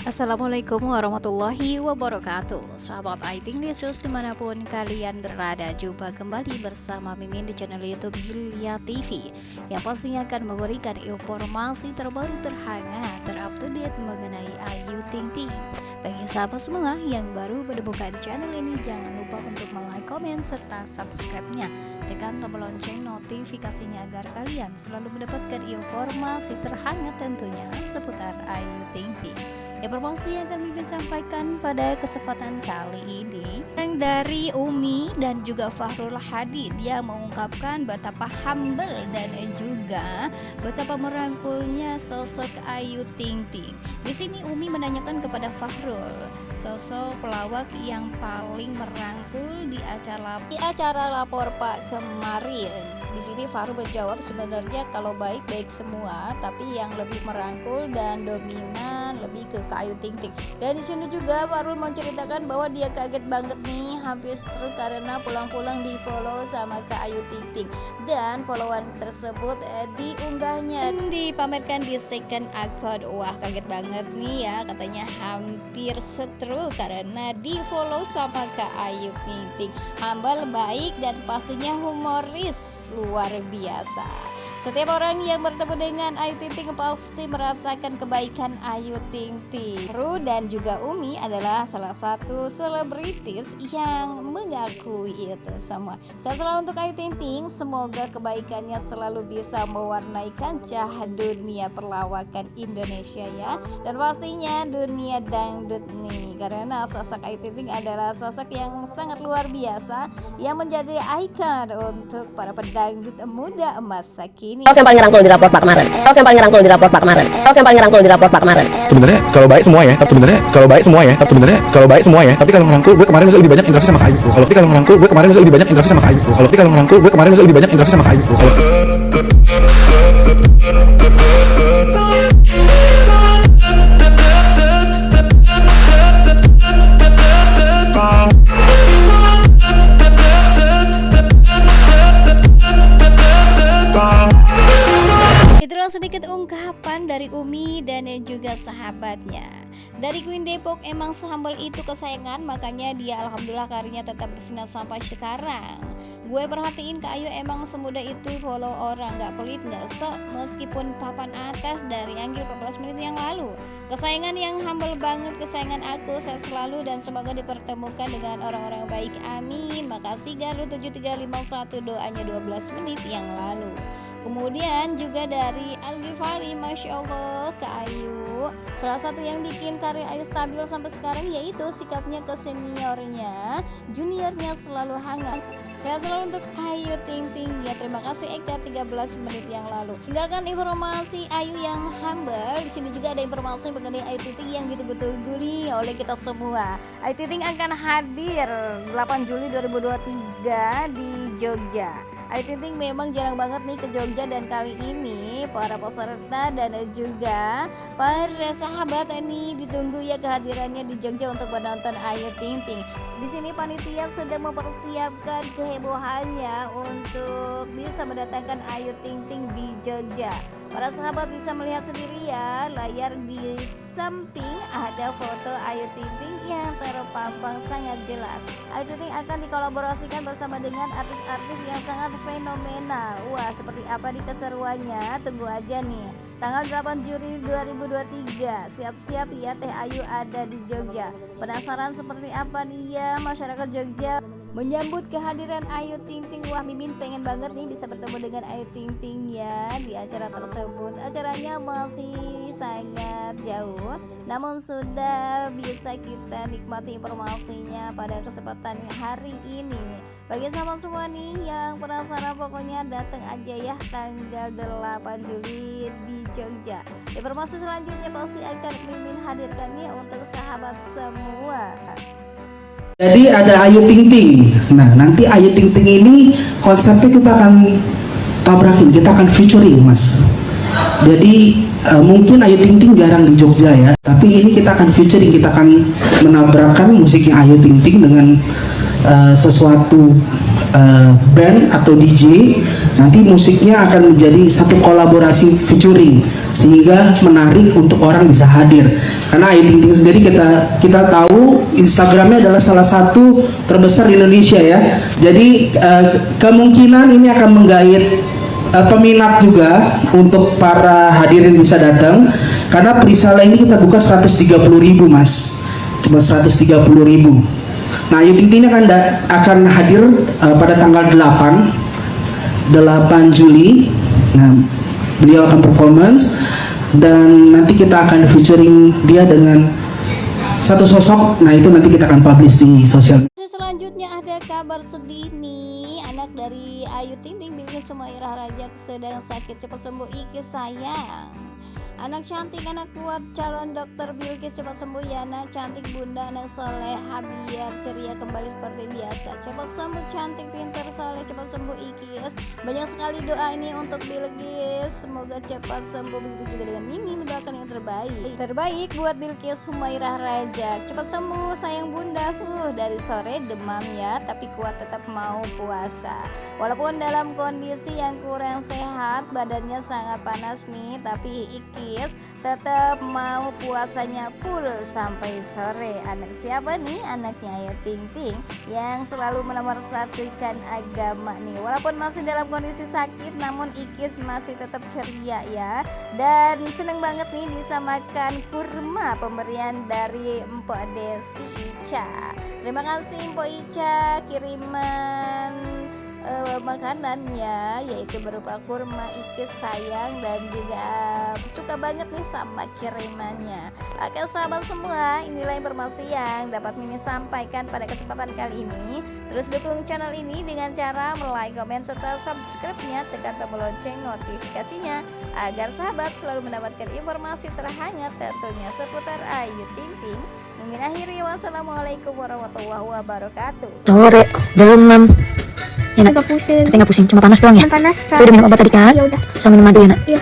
Assalamualaikum warahmatullahi wabarakatuh. Sahabat Aiting News di mana pun kalian berada Jumpa kembali bersama Mimin di channel Youtube Hilya TV Yang pastinya akan memberikan informasi terbaru terhangat Terupdate mengenai Ayu Ting Ting Bagi sahabat semua yang baru menemukan channel ini Jangan lupa untuk like, komen, serta subscribe-nya. Tekan tombol lonceng notifikasinya agar kalian selalu mendapatkan informasi terhangat tentunya seputar Ayu Ting Ting Informasi yang akan Mimin sampaikan pada kesempatan kali ini yang dari Umi dan juga Fahrul Hadi dia mengungkapkan betapa humble dan juga betapa merangkulnya sosok Ayu Ting Ting. Di sini Umi menanyakan kepada Fahrul, sosok pelawak yang paling merangkul di acara di acara lapor Pak kemarin di sini Faru menjawab sebenarnya kalau baik baik semua, tapi yang lebih merangkul dan dominan lebih ke Kayu Ting Ting. Dan di sini juga Farul menceritakan bahwa dia kaget banget nih hampir stroke karena pulang-pulang di follow sama Kak Ayu Ting Ting dan followan tersebut eh, diunggahnya dipamerkan di second account. Wah kaget banget nih ya katanya hampir stroke karena di follow sama Kak Ayu Ting Ting. Hambal baik dan pastinya humoris luar biasa. Setiap orang yang bertemu dengan Ayu Ting Ting pasti merasakan kebaikan Ayu Ting Ting. Ru dan juga Umi adalah salah satu selebritis yang mengakui itu semua. Setelah untuk Ayu Ting Ting, semoga kebaikannya selalu bisa mewarnai kancah dunia perlawakan Indonesia ya. Dan pastinya dunia dangdut nih. Karena sosok Ayu Ting Ting adalah sosok yang sangat luar biasa yang menjadi ikon untuk para pedang dangdut muda masa kini. Oke yang paling ngerangkul di rapor Pak kemarin. Oke yang paling ngerangkul di rapor Pak kemarin. Oke yang paling ngerangkul di rapor Pak kemarin. Sebenarnya kalau baik semua ya. Sebenarnya kalau baik semua ya. Sebenarnya kalau baik semua ya. Tapi kalau ngerangkul gue kemarin lebih banyak interaksi sama Kayu. Kalau tapi kalau ngerangkul gue kemarin lebih banyak interaksi sama Kayu. Kalau tapi kalau ngerangkul gue kemarin lebih banyak interaksi sama Kayu. Kalau sedikit ungkapan dari Umi dan juga sahabatnya. Dari Queen Depok emang sehambal itu kesayangan Makanya dia Alhamdulillah karirnya tetap bersinar sampai sekarang. Gue perhatiin Kak Ayu emang semudah itu follow orang Gak pelit gak sok meskipun papan atas dari Anggil 14 menit yang lalu. Kesayangan yang humble banget kesayangan aku Saya selalu dan semoga dipertemukan dengan orang-orang baik. Amin. Makasih Galuh. 7351 doanya 12 menit yang lalu Kemudian juga dari Al Ghifari Masya Allah ke Ayu Salah satu yang bikin karir Ayu stabil sampai sekarang yaitu sikapnya ke seniornya Juniornya selalu hangat Sehat selalu untuk Ayu Ting Ting ya terima kasih Eka 13 menit yang lalu. Tinggalkan informasi Ayu yang humble. Di sini juga ada informasi mengenai Ayu Ting Ting yang ditunggu-tunggu nih oleh kita semua. Ayu Ting Ting akan hadir 8 Juli 2023 di Jogja. Ayu Ting Ting memang jarang banget nih ke Jogja dan kali ini para peserta dan juga para sahabat ini ditunggu ya kehadirannya di Jogja untuk menonton Ayu Ting Ting. Di sini panitia sedang mempersiapkan kehebohannya untuk bisa mendatangkan Ayu Ting Ting di Jogja. Para sahabat bisa melihat sendiri ya layar di samping ada foto Ayu Ting Ting yang terpampang sangat jelas. Ayu Ting Ting akan dikolaborasikan bersama dengan artis-artis yang sangat fenomenal. Wah, seperti apa di keseruannya? Tunggu aja nih. Tanggal 8 Juli 2023. Siap-siap ya Teh Ayu ada di Jogja. Penasaran seperti apa nih ya masyarakat Jogja? Menyambut kehadiran Ayu Ting Ting. Wah Mimin pengen banget nih bisa bertemu dengan Ayu Ting Ting ya Di acara tersebut. Acaranya masih sangat jauh Namun sudah bisa kita nikmati informasinya pada kesempatan hari ini. Bagi sama semua nih yang penasaran pokoknya datang aja ya Tanggal 8 Juli di Jogja. Informasi selanjutnya pasti akan Mimin hadirkannya untuk sahabat semua jadi ada Ayu Ting Ting. Nah, nanti Ayu Ting Ting ini konsepnya kita akan tabrakin, kita akan featuring, Mas. Jadi uh, mungkin Ayu Ting Ting jarang di Jogja ya, tapi ini kita akan featuring, kita akan menabrakkan musiknya Ayu Ting Ting dengan uh, sesuatu eh, band atau DJ nanti musiknya akan menjadi satu kolaborasi featuring sehingga menarik untuk orang bisa hadir. Karena Ayu Ting Ting sendiri kita kita tahu Instagramnya adalah salah satu terbesar di Indonesia ya. Jadi eh, kemungkinan ini akan menggait eh, peminat juga untuk para hadirin bisa datang. Karena perisala ini kita buka 130.000 mas. Cuma 130.000 nah Ayu Ting Ting ini akan akan hadir eh, pada tanggal 8 8 Juli. Nah beliau akan performance dan nanti kita akan featuring dia dengan satu sosok. Nah itu nanti kita akan publish di sosial Selanjutnya ada kabar sedih nih Anak dari Ayu Ting Ting Bilqis Sumairah Rajak sedang sakit cepat sembuh. Iki sayang Anak cantik, anak kuat, calon dokter Bilqis cepat sembuh ya anak cantik bunda, anak soleh, habiar, ceria kembali seperti biasa. Cepat sembuh, cantik, pintar, soleh, cepat sembuh Ikis. Banyak sekali doa ini untuk Bilqis Semoga cepat sembuh, begitu juga dengan Mimi mendoakan yang terbaik. Terbaik buat Bilqis Sumairah Rajak Cepat sembuh sayang bunda, huh, dari sore demam ya Tapi kuat tetap mau puasa. Walaupun dalam kondisi yang kurang sehat, badannya sangat panas nih Tapi Ikis tetap mau puasanya full sampai sore. Anak siapa nih? Anaknya Ayu Ting Ting yang selalu menomorsatukan agama nih. Walaupun masih dalam kondisi sakit namun Ikis masih tetap ceria ya. Dan seneng banget nih bisa makan kurma pemberian dari Mpok Desi Ica. Terima kasih Mpok Ica. Kiriman eh, makanannya yaitu berupa kurma ikis sayang dan juga suka banget nih sama kirimannya. Oke sahabat semua inilah informasi yang dapat Mimi sampaikan pada kesempatan kali ini. Terus dukung channel ini dengan cara like, komen, serta subscribe-nya. Tekan tombol lonceng notifikasinya agar sahabat selalu mendapatkan informasi terhangat tentunya seputar Ayu Ting Ting. Mimin akhiri. Wassalamualaikum warahmatullahi wabarakatuh. Sore, demam. Enak. agak pusing Tapi nggak pusing, cuma panas doang ya. Panas Lu udah minum obat tadi kan? ya udah Sama minum madu ya nak? Iya.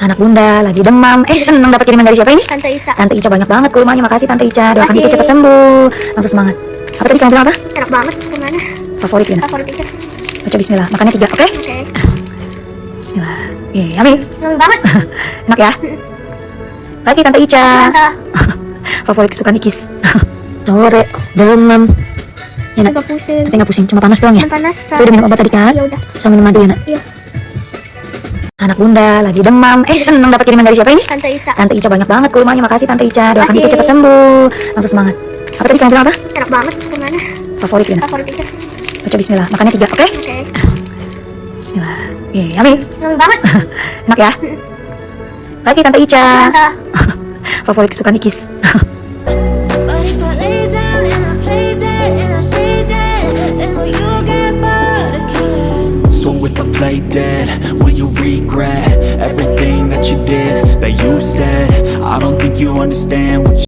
Anak bunda lagi demam. Eh seneng dapat kiriman dari siapa ini? tante Ica Tante Ica banyak banget kurmanya. Makasih Tante Ica. Doakan kita cepat sembuh. Langsung semangat. Apa tadi kamu bilang apa? enak banget ke mana Favorit ya nak? favorit Ica Baca Bismillah. Makannya tiga, oke? oke Bismillah. Iya, yummy. Yummy banget Enak ya? Makasih Tante Ica. tante Favorit kesukaan Ikis. Sore, demam. Enak. agak pusing Tapi nggak pusing, cuma panas doang ya. panas Lu udah minum obat tadi kan? ya udah Sama minum madu ya nak? Iya. Anak bunda lagi demam. Eh seneng dapat kiriman dari siapa ini? tante Ica Tante Ica banyak banget kurmanya. Makasih Tante Ica. Doakan kita cepat sembuh. Langsung semangat. Apa tadi kamu bilang apa? enak banget ke mana Favorit ya favorit Ica Baca Bismillah. Makannya tiga, oke? oke Bismillah. Iya, yummy. Yummy banget Enak ya? Makasih Tante Ica. tante Favorit kesukaan Ikis. Play dead, will you regret everything that you did, that you said? I don't think you understand what you